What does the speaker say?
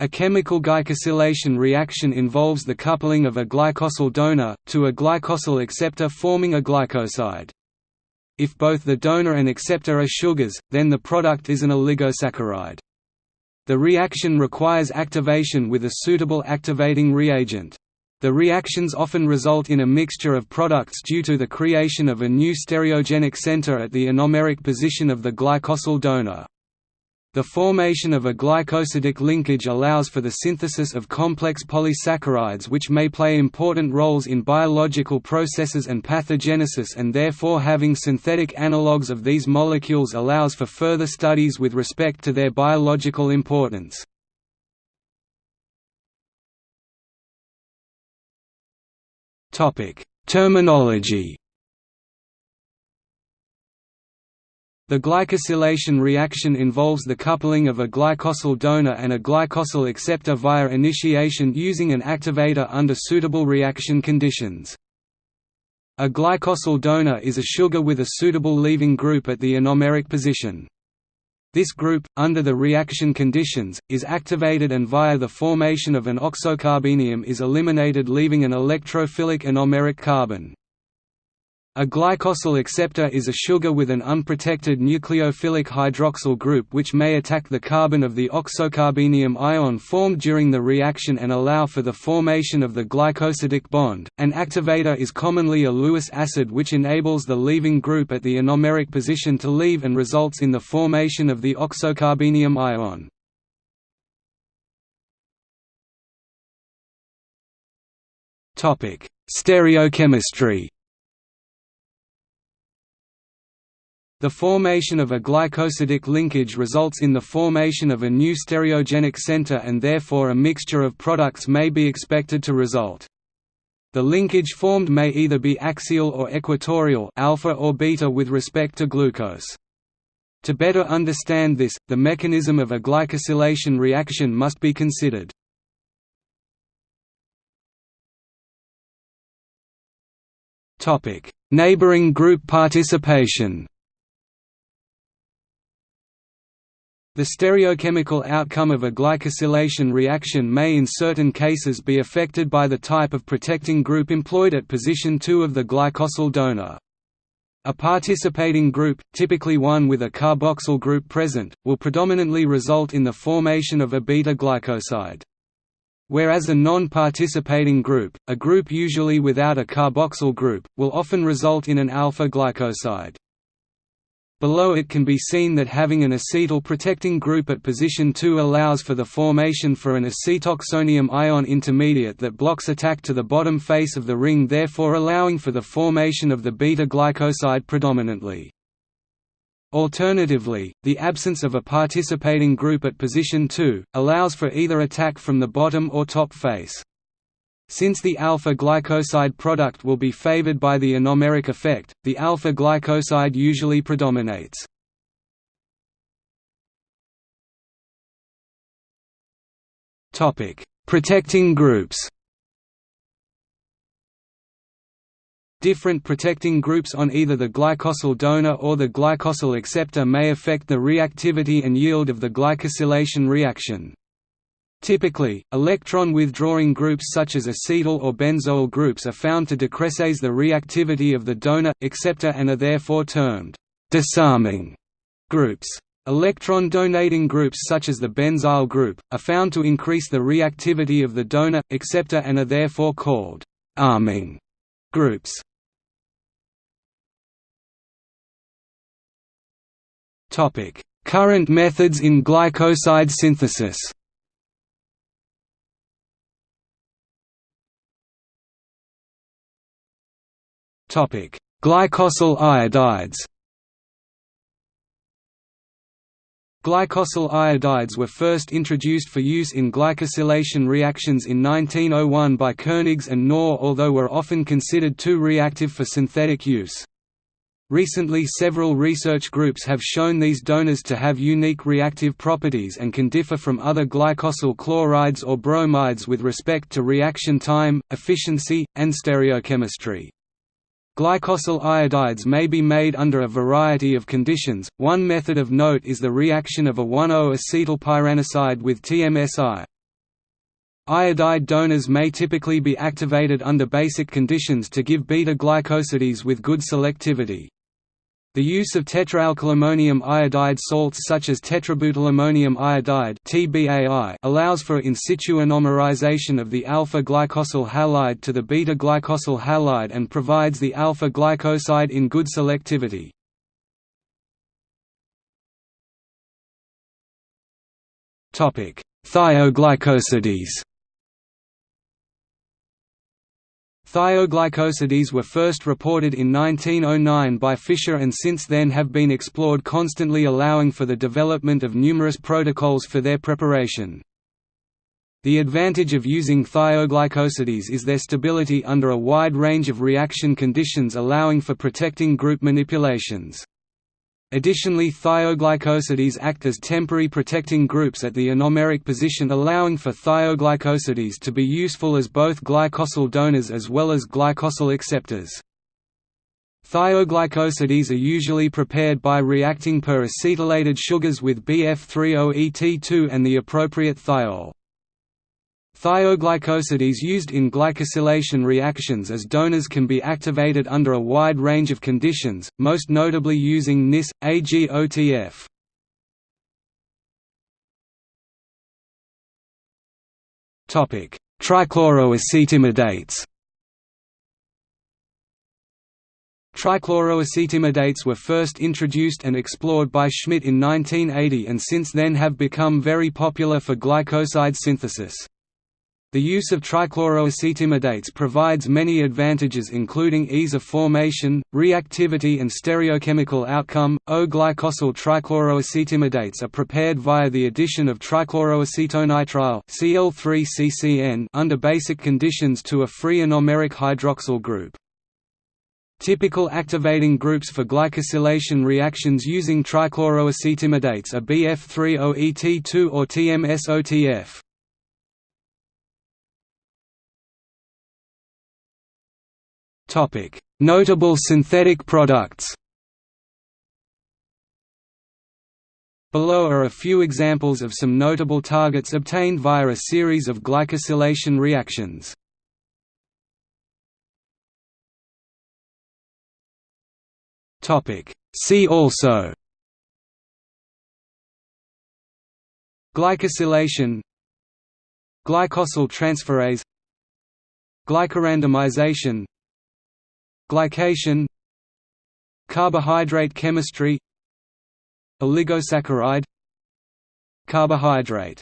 A chemical glycosylation reaction involves the coupling of a glycosyl donor, to a glycosyl acceptor forming a glycoside. If both the donor and acceptor are sugars, then the product is an oligosaccharide. The reaction requires activation with a suitable activating reagent. The reactions often result in a mixture of products due to the creation of a new stereogenic center at the anomeric position of the glycosyl donor. The formation of a glycosidic linkage allows for the synthesis of complex polysaccharides which may play important roles in biological processes and pathogenesis and therefore having synthetic analogues of these molecules allows for further studies with respect to their biological importance. Terminology The glycosylation reaction involves the coupling of a glycosyl donor and a glycosyl acceptor via initiation using an activator under suitable reaction conditions. A glycosyl donor is a sugar with a suitable leaving group at the anomeric position. This group, under the reaction conditions, is activated and via the formation of an oxocarbenium is eliminated leaving an electrophilic anomeric carbon. A glycosyl acceptor is a sugar with an unprotected nucleophilic hydroxyl group which may attack the carbon of the oxocarbenium ion formed during the reaction and allow for the formation of the glycosidic bond. An activator is commonly a Lewis acid which enables the leaving group at the anomeric position to leave and results in the formation of the oxocarbenium ion. Stereochemistry The formation of a glycosidic linkage results in the formation of a new stereogenic center and therefore a mixture of products may be expected to result. The linkage formed may either be axial or equatorial alpha or beta with respect to glucose. To better understand this, the mechanism of a glycosylation reaction must be considered. Neighboring group participation The stereochemical outcome of a glycosylation reaction may in certain cases be affected by the type of protecting group employed at position 2 of the glycosyl donor. A participating group, typically one with a carboxyl group present, will predominantly result in the formation of a beta-glycoside. Whereas a non-participating group, a group usually without a carboxyl group, will often result in an alpha-glycoside. Below it can be seen that having an acetyl protecting group at position 2 allows for the formation for an acetoxonium ion intermediate that blocks attack to the bottom face of the ring therefore allowing for the formation of the beta-glycoside predominantly. Alternatively, the absence of a participating group at position 2, allows for either attack from the bottom or top face. Since the alpha-glycoside product will be favored by the anomeric effect, the alpha-glycoside usually predominates. Protecting groups Different protecting groups on either the glycosyl donor or the glycosyl acceptor may affect the reactivity and yield of the glycosylation reaction. Typically, electron-withdrawing groups such as acetyl or benzoyl groups are found to decrease the reactivity of the donor, acceptor and are therefore termed disarming groups. Electron-donating groups such as the benzyl group, are found to increase the reactivity of the donor, acceptor and are therefore called arming groups. Current methods in glycoside synthesis Glycosyl iodides. Glycosyl iodides were first introduced for use in glycosylation reactions in 1901 by Koenigs and Knorr although were often considered too reactive for synthetic use. Recently several research groups have shown these donors to have unique reactive properties and can differ from other glycosyl chlorides or bromides with respect to reaction time, efficiency, and stereochemistry. Glycosyl iodides may be made under a variety of conditions. One method of note is the reaction of a 1,0-acetylpyranoside with TMSI. Iodide donors may typically be activated under basic conditions to give beta-glycosides with good selectivity. The use of tetraalkylammonium iodide salts such as tetrabutylammonium iodide allows for in situ anomerization of the alpha-glycosyl halide to the beta-glycosyl halide and provides the alpha-glycoside in good selectivity. Thioglycosides Thioglycosides were first reported in 1909 by Fischer and since then have been explored constantly allowing for the development of numerous protocols for their preparation. The advantage of using thioglycosides is their stability under a wide range of reaction conditions allowing for protecting group manipulations. Additionally thioglycosides act as temporary protecting groups at the anomeric position allowing for thioglycosides to be useful as both glycosyl donors as well as glycosyl acceptors. Thioglycosides are usually prepared by reacting per acetylated sugars with BF30ET2 and the appropriate thiol. Thioglycosides used in glycosylation reactions as donors can be activated under a wide range of conditions, most notably using NIS, AGOTF. Trichloroacetimidates Trichloroacetimidates were first introduced and explored by Schmidt in 1980 and since then have become very popular for glycoside synthesis. The use of trichloroacetimidates provides many advantages including ease of formation, reactivity and stereochemical outcome. O-glycosyl trichloroacetimidates are prepared via the addition of trichloroacetonitrile Cl3CCN under basic conditions to a free anomeric hydroxyl group. Typical activating groups for glycosylation reactions using trichloroacetimidates are BF30ET2 or TMSOTF. Notable synthetic products. Below are a few examples of some notable targets obtained via a series of glycosylation reactions. See also Glycosylation Glycosyl transferase Glycorandomization Glycation Carbohydrate chemistry Oligosaccharide Carbohydrate